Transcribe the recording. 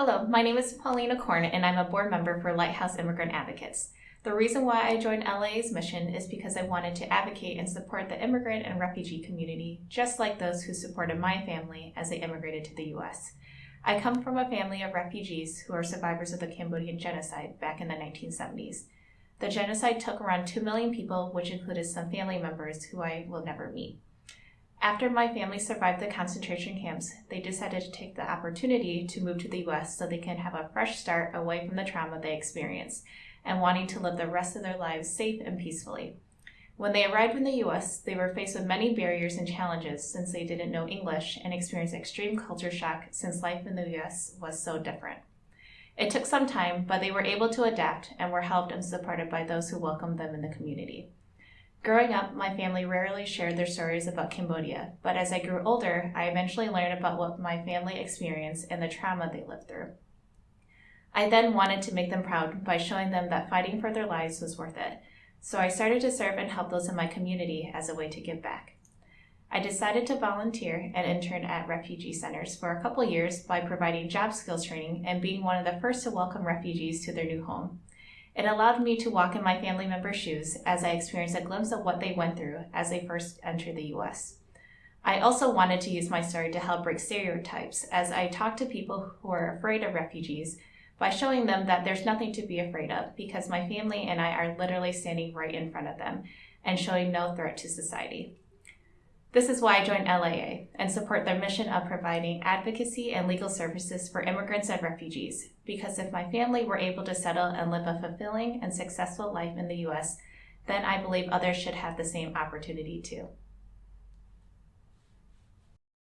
Hello, my name is Paulina Korn, and I'm a board member for Lighthouse Immigrant Advocates. The reason why I joined LIA's mission is because I wanted to advocate and support the immigrant and refugee community, just like those who supported my family as they immigrated to the US. I come from a family of refugees who are survivors of the Cambodian genocide back in the 1970s. The genocide took around 2 million people, which included some family members who I will never meet. After my family survived the concentration camps, they decided to take the opportunity to move to the US so they can have a fresh start away from the trauma they experienced and wanting to live the rest of their lives safe and peacefully. When they arrived in the US, they were faced with many barriers and challenges since they didn't know English and experienced extreme culture shock since life in the US was so different. It took some time, but they were able to adapt and were helped and supported by those who welcomed them in the community. Growing up, my family rarely shared their stories about Cambodia, but as I grew older, I eventually learned about what my family experienced and the trauma they lived through. I then wanted to make them proud by showing them that fighting for their lives was worth it, so I started to serve and help those in my community as a way to give back. I decided to volunteer and intern at refugee centers for a couple years by providing job skills training and being one of the first to welcome refugees to their new home. It allowed me to walk in my family members' shoes as I experienced a glimpse of what they went through as they first entered the US. I also wanted to use my story to help break stereotypes as I talked to people who are afraid of refugees by showing them that there's nothing to be afraid of because my family and I are literally standing right in front of them and showing no threat to society. This is why I joined LIA and support their mission of providing advocacy and legal services for immigrants and refugees. Because if my family were able to settle and live a fulfilling and successful life in the US, then I believe others should have the same opportunity too.